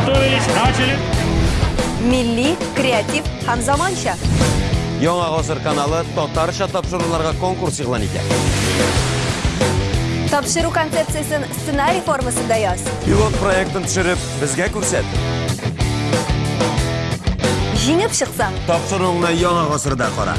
Приготовились, начали. Милли, креатив, һәм заманча. Яңа каналы татарша тапшыруларга конкурс игълан итә. Тапшыру концепциясын сценарий формасында яз. Пилот проектын төшереп, бізге күрсәт. Җиңеп чыксаң, тапшыруыңны яңа ғасырда кара.